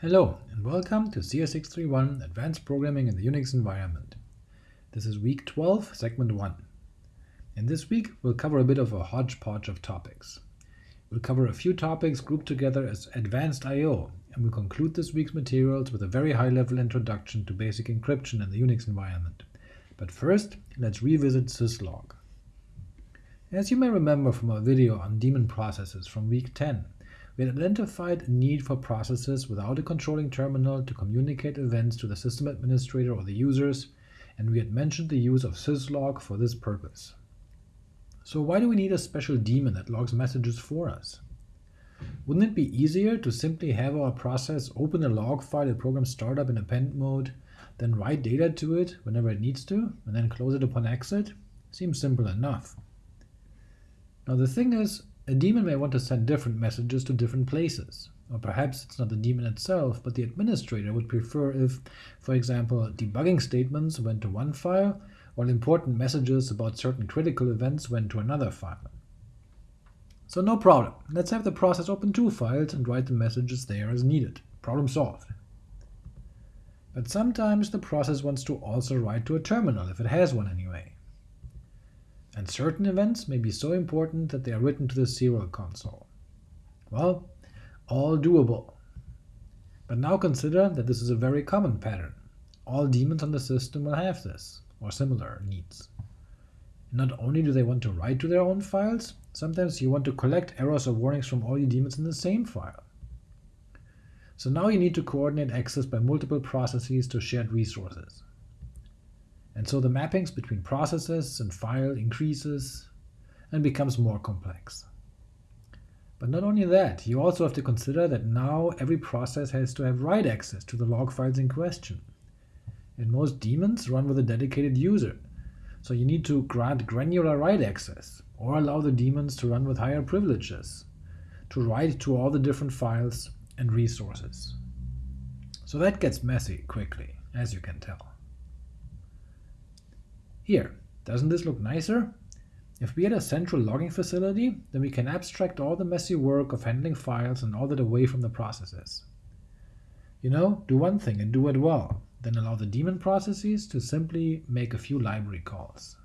Hello, and welcome to CS631 Advanced Programming in the Unix Environment. This is week 12, segment 1. In this week, we'll cover a bit of a hodgepodge of topics. We'll cover a few topics grouped together as Advanced I.O., and we'll conclude this week's materials with a very high-level introduction to basic encryption in the Unix environment. But first, let's revisit syslog. As you may remember from our video on daemon processes from week 10, we had identified a need for processes without a controlling terminal to communicate events to the system administrator or the users, and we had mentioned the use of syslog for this purpose. So why do we need a special daemon that logs messages for us? Wouldn't it be easier to simply have our process open a log file at program startup in append mode, then write data to it whenever it needs to, and then close it upon exit? Seems simple enough. Now the thing is, a daemon may want to send different messages to different places. Or perhaps it's not the daemon itself, but the administrator would prefer if, for example, debugging statements went to one file, while important messages about certain critical events went to another file. So no problem, let's have the process open two files and write the messages there as needed. Problem solved. But sometimes the process wants to also write to a terminal, if it has one anyway and certain events may be so important that they are written to the serial console. Well, all doable. But now consider that this is a very common pattern. All daemons on the system will have this, or similar needs. not only do they want to write to their own files, sometimes you want to collect errors or warnings from all your daemons in the same file. So now you need to coordinate access by multiple processes to shared resources and so the mappings between processes and file increases and becomes more complex. But not only that, you also have to consider that now every process has to have write access to the log files in question. And most daemons run with a dedicated user, so you need to grant granular write access, or allow the daemons to run with higher privileges, to write to all the different files and resources. So that gets messy quickly, as you can tell. Here, doesn't this look nicer? If we had a central logging facility, then we can abstract all the messy work of handling files and all that away from the processes. You know, do one thing and do it well, then allow the daemon processes to simply make a few library calls.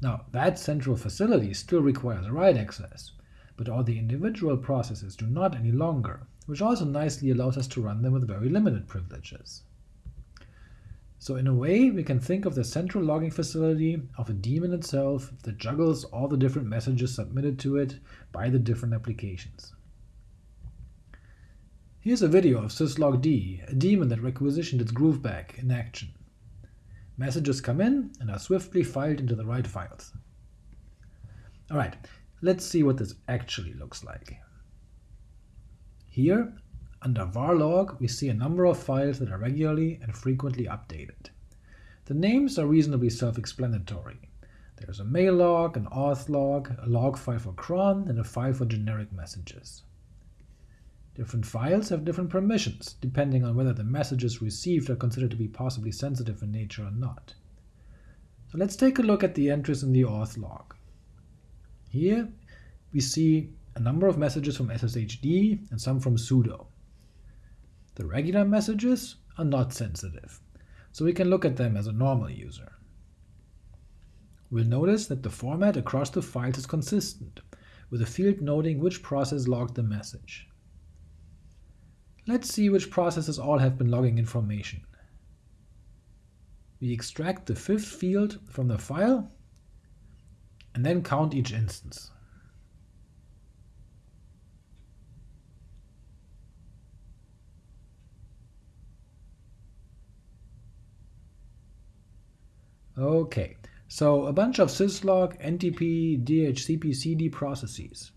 Now, that central facility still requires write access, but all the individual processes do not any longer, which also nicely allows us to run them with very limited privileges. So in a way, we can think of the central logging facility of a daemon itself that juggles all the different messages submitted to it by the different applications. Here's a video of syslogd, a daemon that requisitioned its grooveback in action. Messages come in and are swiftly filed into the right files. Alright, let's see what this actually looks like. Here, under var log, we see a number of files that are regularly and frequently updated. The names are reasonably self-explanatory. There's a mail log, an auth log, a log file for cron, and a file for generic messages. Different files have different permissions, depending on whether the messages received are considered to be possibly sensitive in nature or not. So let's take a look at the entries in the auth log. Here we see a number of messages from SSHD and some from sudo. The regular messages are not sensitive, so we can look at them as a normal user. We'll notice that the format across the files is consistent, with a field noting which process logged the message. Let's see which processes all have been logging information. We extract the fifth field from the file, and then count each instance. Okay, so a bunch of syslog, NTP, DHCPCD processes.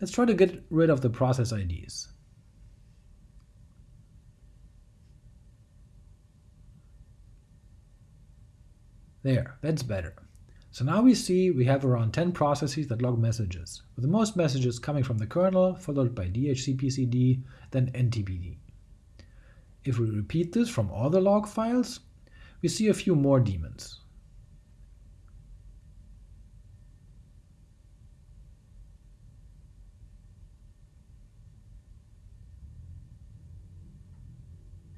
Let's try to get rid of the process IDs. There, that's better. So now we see we have around 10 processes that log messages, with the most messages coming from the kernel, followed by DHCPCD, then NTPD. If we repeat this from all the log files, we see a few more daemons.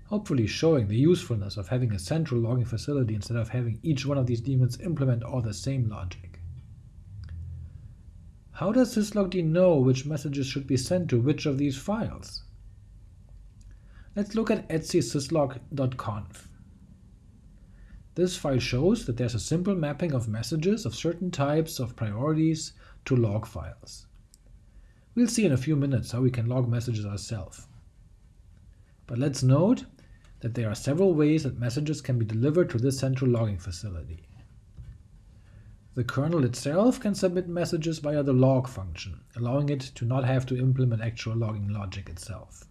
hopefully showing the usefulness of having a central logging facility instead of having each one of these daemons implement all the same logic. How does syslogd know which messages should be sent to which of these files? Let's look at etc syslog.conf. This file shows that there's a simple mapping of messages of certain types of priorities to log files. We'll see in a few minutes how we can log messages ourselves. But let's note that there are several ways that messages can be delivered to this central logging facility. The kernel itself can submit messages via the log function, allowing it to not have to implement actual logging logic itself.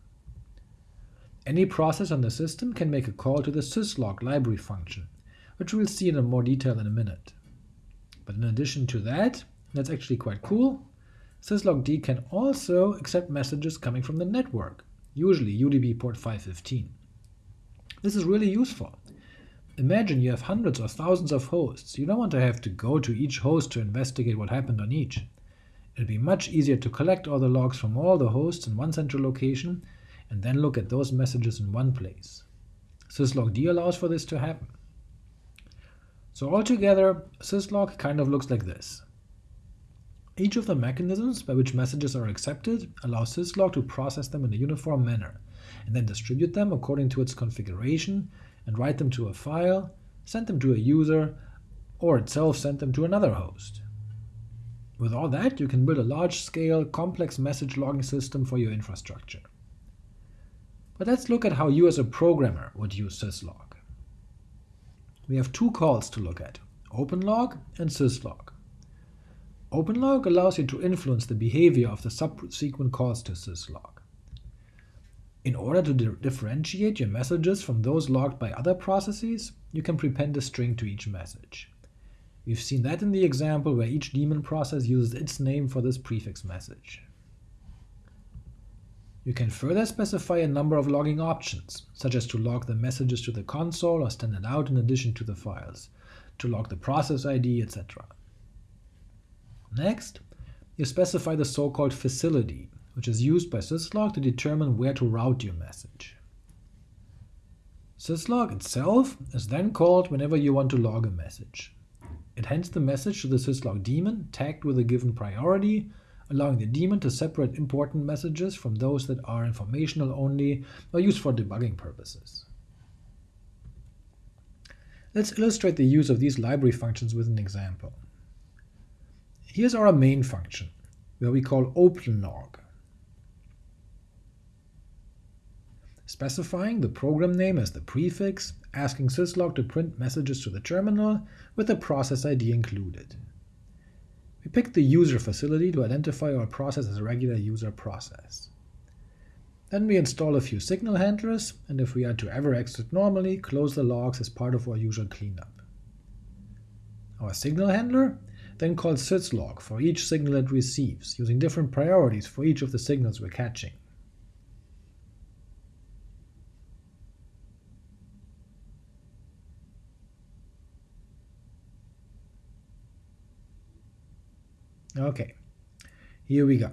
Any process on the system can make a call to the syslog library function, which we'll see in more detail in a minute. But in addition to that, that's actually quite cool, syslogd can also accept messages coming from the network, usually UDP port 515. This is really useful. Imagine you have hundreds or thousands of hosts. You don't want to have to go to each host to investigate what happened on each. It'd be much easier to collect all the logs from all the hosts in one central location and then look at those messages in one place. syslogd allows for this to happen. So altogether, syslog kind of looks like this. Each of the mechanisms by which messages are accepted allows syslog to process them in a uniform manner, and then distribute them according to its configuration, and write them to a file, send them to a user, or itself send them to another host. With all that, you can build a large-scale, complex message logging system for your infrastructure. But let's look at how you as a programmer would use syslog we have two calls to look at, openlog and syslog. Openlog allows you to influence the behavior of the subsequent calls to syslog. In order to di differentiate your messages from those logged by other processes, you can prepend a string to each message. We've seen that in the example where each daemon process uses its name for this prefix message. You can further specify a number of logging options, such as to log the messages to the console or stand out in addition to the files, to log the process ID, etc. Next, you specify the so-called facility, which is used by syslog to determine where to route your message. Syslog itself is then called whenever you want to log a message. It hands the message to the syslog daemon tagged with a given priority allowing the daemon to separate important messages from those that are informational only or used for debugging purposes. Let's illustrate the use of these library functions with an example. Here's our main function, where we call openlog, specifying the program name as the prefix, asking syslog to print messages to the terminal with the process ID included. We pick the user facility to identify our process as a regular user process. Then we install a few signal handlers, and if we are to ever exit normally, close the logs as part of our usual cleanup. Our signal handler then calls syslog for each signal it receives, using different priorities for each of the signals we're catching. Okay, here we go.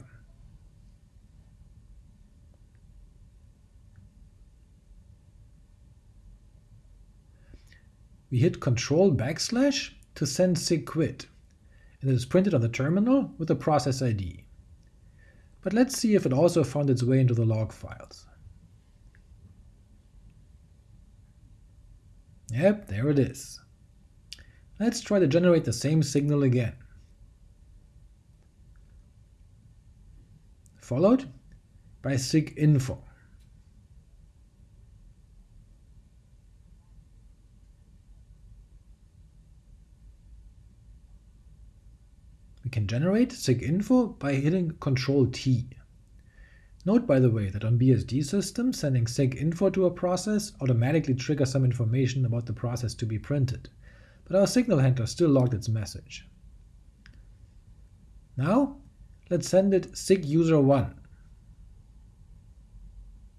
We hit Control backslash to send sigquit, and it is printed on the terminal with the process ID. But let's see if it also found its way into the log files. Yep, there it is. Let's try to generate the same signal again. Followed by siginfo. We can generate siginfo by hitting Ctrl T. Note, by the way, that on BSD systems, sending siginfo to a process automatically triggers some information about the process to be printed, but our signal handler still logged its message. Now Let's send it SIGUSR1.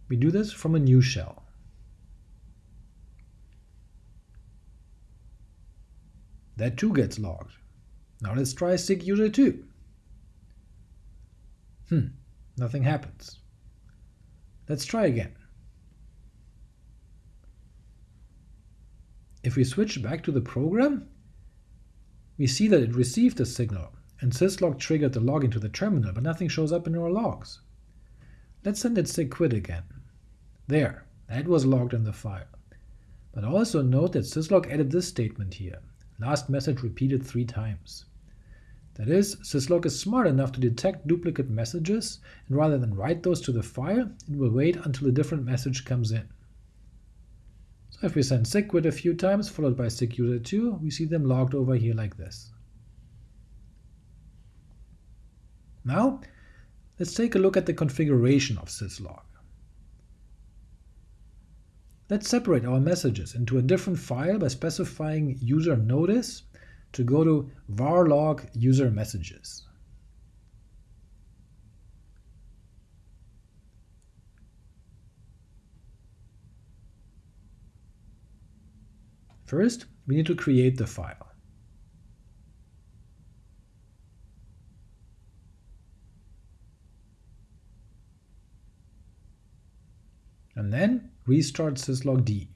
We do this from a new shell. That too gets logged. Now let's try SIGUSR2. Hmm, nothing happens. Let's try again. if we switch back to the program, we see that it received a signal, and syslog triggered the login to the terminal, but nothing shows up in our logs. Let's send it sigquit again. There, that was logged in the file. But also note that syslog added this statement here, last message repeated three times. That is, syslog is smart enough to detect duplicate messages, and rather than write those to the file, it will wait until a different message comes in. So if we send sigquit a few times, followed by SIGUSR2, we see them logged over here like this. Now, let's take a look at the configuration of syslog. Let's separate our messages into a different file by specifying user notice to go to var log user messages. First, we need to create the file. And restart syslog-d.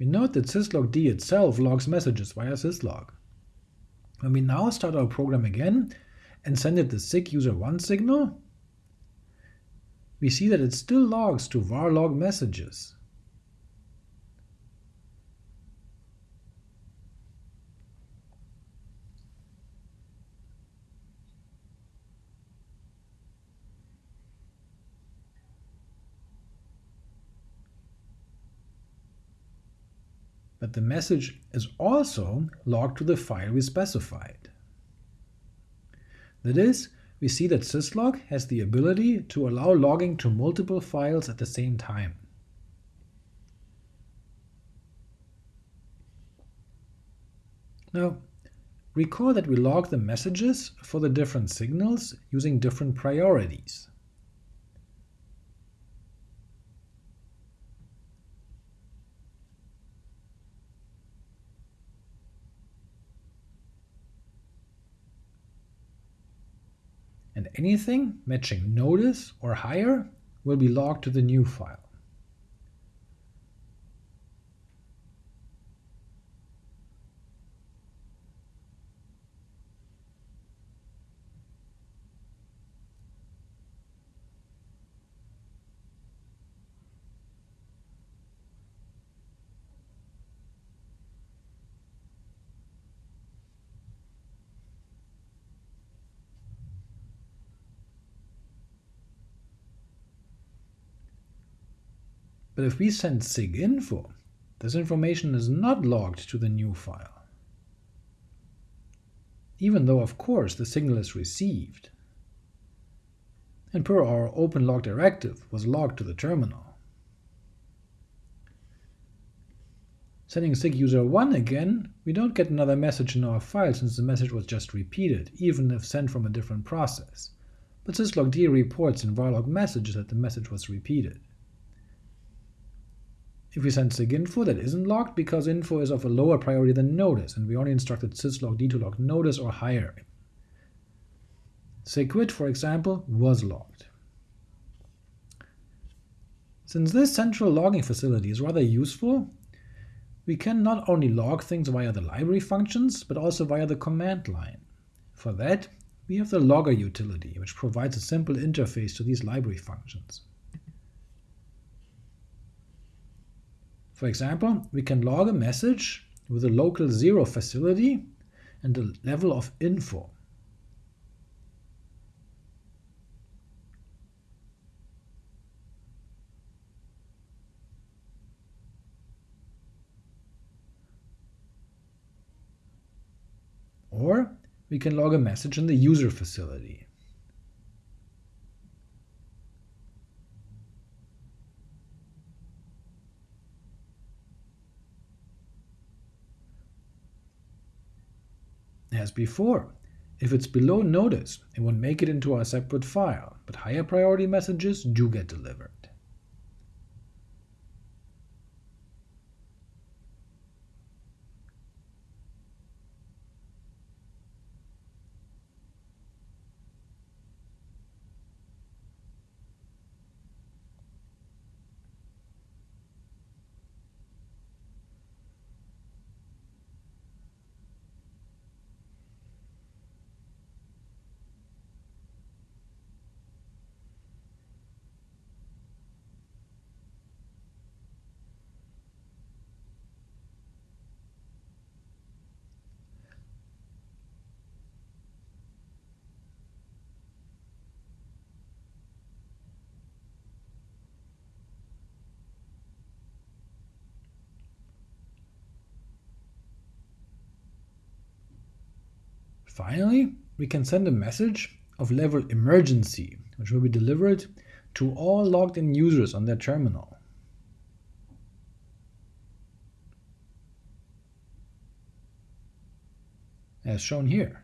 We note that syslog-d itself logs messages via syslog. When we now start our program again and send it the SIGUSR1 signal, we see that it still logs to var log messages. The message is also logged to the file we specified. That is, we see that syslog has the ability to allow logging to multiple files at the same time. Now, recall that we log the messages for the different signals using different priorities. and anything matching notice or higher will be logged to the new file. But if we send siginfo, this information is not logged to the new file, even though of course the signal is received, and per our openlog directive was logged to the terminal. Sending SIGUSR1 again, we don't get another message in our file since the message was just repeated, even if sent from a different process, but syslog-d reports in varlog messages that the message was repeated. If we send siginfo, that isn't logged because info is of a lower priority than notice, and we only instructed syslog-d to log notice or higher. Sigquit, for example, was logged. Since this central logging facility is rather useful, we can not only log things via the library functions, but also via the command line. For that, we have the logger utility, which provides a simple interface to these library functions. For example, we can log a message with a local zero facility and a level of info. Or we can log a message in the user facility. As before, if it's below notice, it won't make it into our separate file, but higher priority messages do get delivered. Finally, we can send a message of level emergency, which will be delivered to all logged in users on their terminal. As shown here.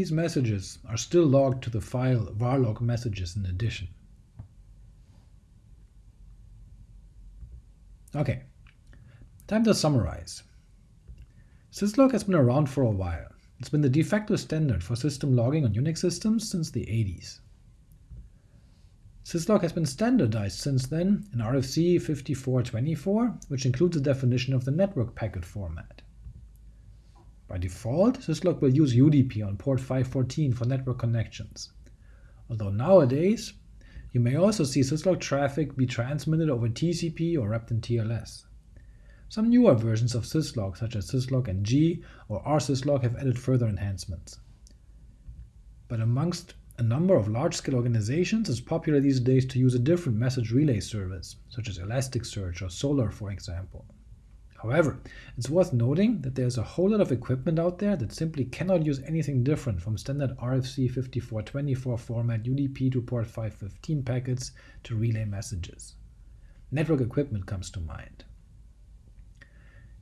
These messages are still logged to the file varlog messages in addition. Okay, time to summarize. Syslog has been around for a while. It's been the de facto standard for system logging on Unix systems since the 80s. Syslog has been standardized since then in RFC 5424, which includes a definition of the network packet format. By default, syslog will use UDP on port 514 for network connections. Although nowadays, you may also see syslog traffic be transmitted over TCP or wrapped in TLS. Some newer versions of syslog, such as syslog-ng or rsyslog, have added further enhancements. But amongst a number of large-scale organizations, it's popular these days to use a different message relay service, such as Elasticsearch or Solr for example. However, it's worth noting that there's a whole lot of equipment out there that simply cannot use anything different from standard RFC 5424 format UDP to port 515 packets to relay messages. Network equipment comes to mind.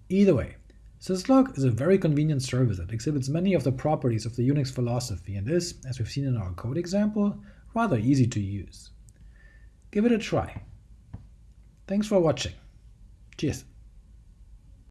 Either way, syslog is a very convenient service that exhibits many of the properties of the Unix philosophy and is, as we've seen in our code example, rather easy to use. Give it a try. Thanks for watching. Cheers.